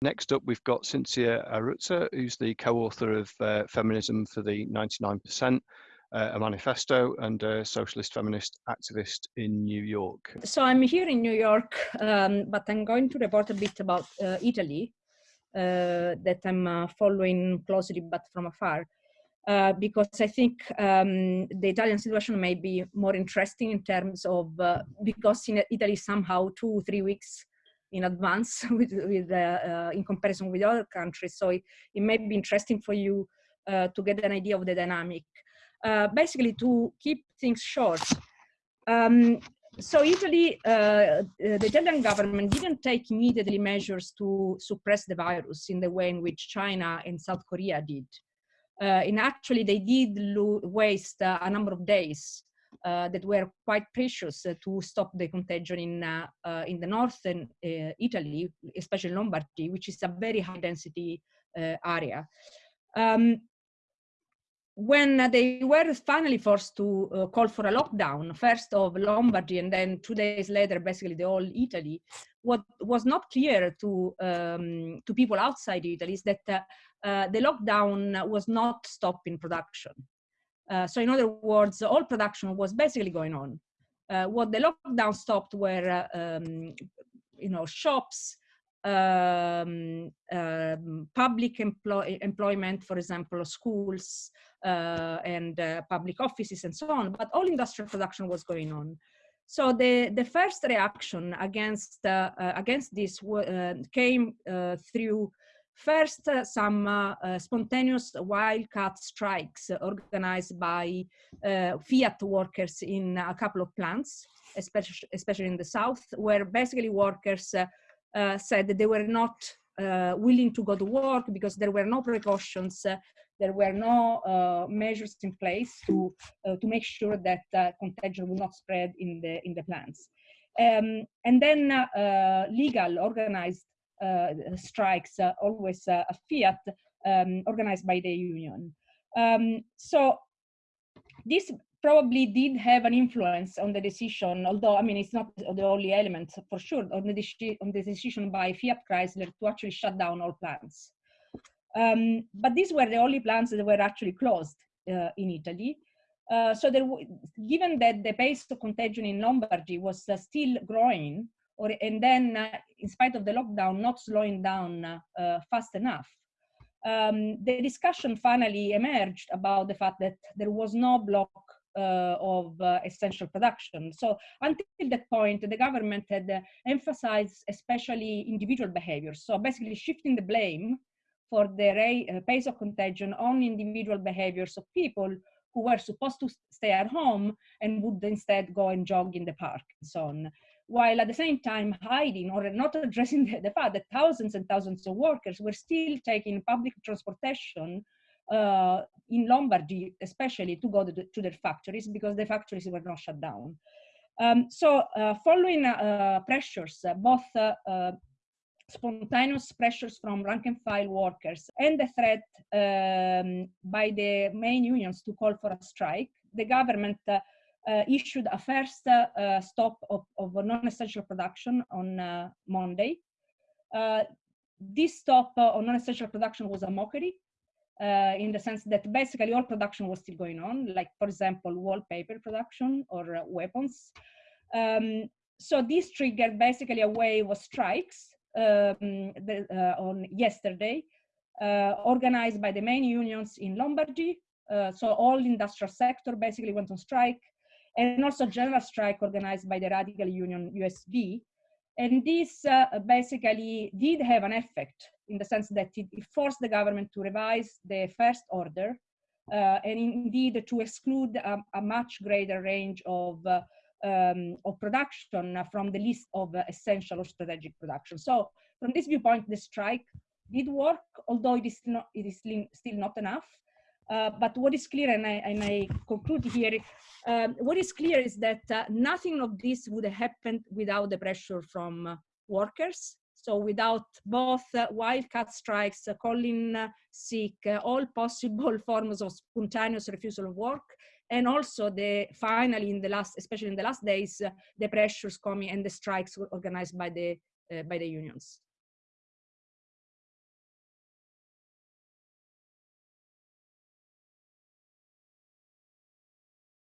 Next up, we've got Cinzia Arruzza, who's the co-author of uh, Feminism for the 99%, uh, a manifesto and a socialist feminist activist in New York. So I'm here in New York, um, but I'm going to report a bit about uh, Italy uh, that I'm uh, following closely but from afar. Uh, because I think um, the Italian situation may be more interesting in terms of, because in Italy somehow two, three weeks in advance with, with uh, in comparison with other countries. So it, it may be interesting for you uh, to get an idea of the dynamic. Uh, basically, to keep things short, um, so Italy, uh, the Italian government didn't take immediately measures to suppress the virus in the way in which China and South Korea did. Uh, and actually, they did waste uh, a number of days that were quite precious uh, to stop the contagion in, uh, in the northern Italy, especially Lombardy, which is a very high density area. Um, when they were finally forced to uh, call for a lockdown, first of Lombardy and then two days later, basically the whole Italy, what was not clear to, um, to people outside Italy is that uh, uh, the lockdown was not stopping production. Uh, so in other words, all production was basically going on. Uh, what the lockdown stopped were, uh, um, you know, shops, um, um, public employ employment, for example, schools uh, and uh, public offices and so on, but all industrial production was going on. So the, the first reaction against, uh, against this came through First, uh, some uh, uh, spontaneous wildcat strikes organized by uh, Fiat workers in a couple of plants, especially, especially in the south, where basically workers uh, uh, said that they were not willing to go to work because there were no precautions, there were no measures in place to, to make sure that contagion would not spread in the, in the plants. Um, and then legal organized uh, strikes, uh, always uh, a fiat um, organized by the union. Um, so this probably did have an influence on the decision, although, I mean, it's not the only element for sure, on the, on the decision by Fiat Chrysler to actually shut down all plants. Um, but these were the only plants that were actually closed uh, in Italy. Uh, so given that the pace of contagion in Lombardy was uh, still growing, or and then uh, in spite of the lockdown not slowing down uh, fast enough um, the discussion finally emerged about the fact that there was no block uh, of uh, essential production. So until that point, the government had uh, emphasized especially individual behaviors. So basically shifting the blame for the uh, pace of contagion on individual behaviors of people who were supposed to stay at home and would instead go and jog in the park and so on while at the same time hiding or not addressing the, the fact that thousands and thousands of workers were still taking public transportation uh, in Lombardy, especially to go to, the, to, their factories because the factories were not shut down. Um, so uh, following uh, pressures, uh, both uh, uh, spontaneous pressures from rank and file workers and the threat um, by the main unions to call for a strike, the government issued a first uh, stop of, of non-essential production on uh, Monday. this stop on non-essential production was a mockery uh, in the sense that basically all production was still going on, like for example, wallpaper production or uh, weapons. Um, so this triggered basically a wave of strikes um, the, uh, on yesterday, organized by the main unions in Lombardy. so all industrial sector basically went on strike and also general strike organized by the radical union USB. And this uh, basically did have an effect in the sense that it, forced the government to revise the first order uh, and indeed to exclude a, a much greater range of, uh, um, of production from the list of essential or strategic production. So from this viewpoint, the strike did work, although it is, not, it is still not enough. Uh, but what is clear, and I, and I conclude here, um, what is clear is that uh, nothing of this would have happened without the pressure from uh, workers. So without both uh, wildcat strikes, uh, calling sick, all possible forms of spontaneous refusal of work, and also the finally in the last, especially in the last days, the pressures coming and the strikes organized by the by the unions.